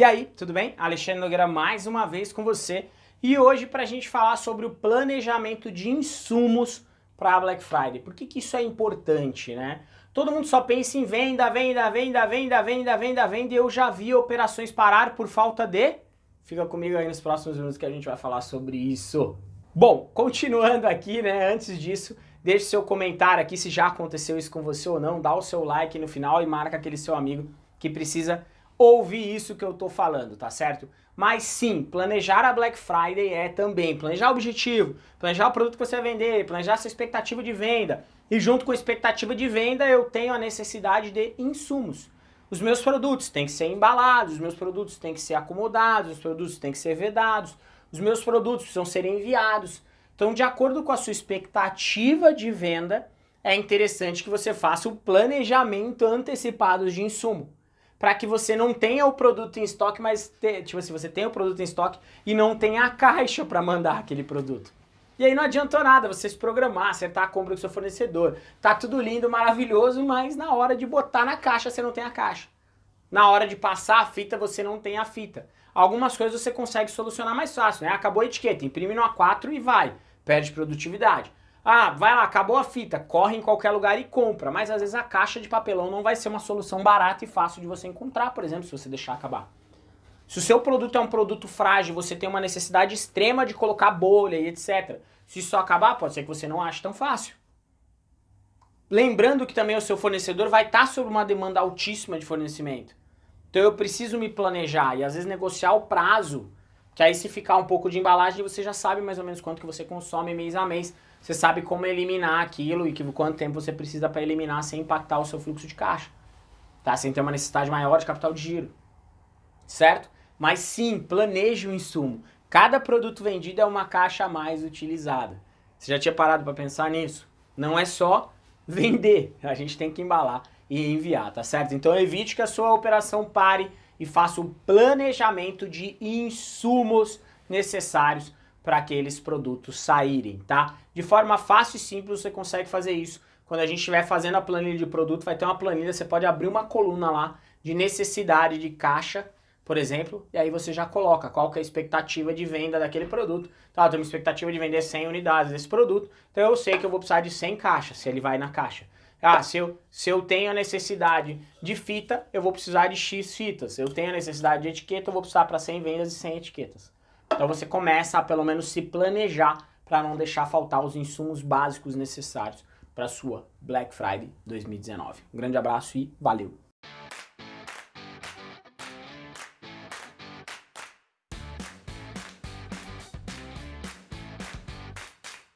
E aí, tudo bem? Alexandre Nogueira mais uma vez com você e hoje para a gente falar sobre o planejamento de insumos para a Black Friday. Por que, que isso é importante, né? Todo mundo só pensa em venda, venda, venda, venda, venda, venda, venda e eu já vi operações parar por falta de... Fica comigo aí nos próximos minutos que a gente vai falar sobre isso. Bom, continuando aqui, né, antes disso, deixe seu comentário aqui se já aconteceu isso com você ou não, dá o seu like no final e marca aquele seu amigo que precisa ouvir isso que eu tô falando, tá certo? Mas sim, planejar a Black Friday é também planejar o objetivo, planejar o produto que você vai vender, planejar a sua expectativa de venda. E junto com a expectativa de venda eu tenho a necessidade de insumos. Os meus produtos têm que ser embalados, os meus produtos têm que ser acomodados, os produtos têm que ser vedados, os meus produtos precisam ser enviados. Então, de acordo com a sua expectativa de venda, é interessante que você faça o planejamento antecipado de insumo. Para que você não tenha o produto em estoque, mas, te, tipo assim, você tenha o produto em estoque e não tenha a caixa para mandar aquele produto. E aí não adiantou nada você se programar, acertar a compra do seu fornecedor. Tá tudo lindo, maravilhoso, mas na hora de botar na caixa você não tem a caixa. Na hora de passar a fita você não tem a fita. Algumas coisas você consegue solucionar mais fácil, né? Acabou a etiqueta, imprime no A4 e vai. Perde produtividade. Ah, vai lá, acabou a fita, corre em qualquer lugar e compra. Mas às vezes a caixa de papelão não vai ser uma solução barata e fácil de você encontrar, por exemplo, se você deixar acabar. Se o seu produto é um produto frágil, você tem uma necessidade extrema de colocar bolha e etc. Se isso acabar, pode ser que você não ache tão fácil. Lembrando que também o seu fornecedor vai estar sob uma demanda altíssima de fornecimento. Então eu preciso me planejar e às vezes negociar o prazo, que aí se ficar um pouco de embalagem você já sabe mais ou menos quanto que você consome mês a mês. Você sabe como eliminar aquilo e que, quanto tempo você precisa para eliminar sem impactar o seu fluxo de caixa. Tá? Sem ter uma necessidade maior de capital de giro. Certo? Mas sim, planeje o insumo. Cada produto vendido é uma caixa a mais utilizada. Você já tinha parado para pensar nisso? Não é só vender, a gente tem que embalar e enviar, tá certo? Então evite que a sua operação pare e faça o planejamento de insumos necessários para aqueles produtos saírem, tá? De forma fácil e simples você consegue fazer isso. Quando a gente estiver fazendo a planilha de produto, vai ter uma planilha, você pode abrir uma coluna lá de necessidade de caixa por exemplo, e aí você já coloca qual que é a expectativa de venda daquele produto. Tá, eu tenho uma expectativa de vender 100 unidades desse produto, então eu sei que eu vou precisar de 100 caixas, se ele vai na caixa. Ah, se eu, se eu tenho a necessidade de fita, eu vou precisar de X fitas. Se eu tenho a necessidade de etiqueta, eu vou precisar para 100 vendas e 100 etiquetas. Então você começa a pelo menos se planejar para não deixar faltar os insumos básicos necessários para sua Black Friday 2019. Um grande abraço e valeu!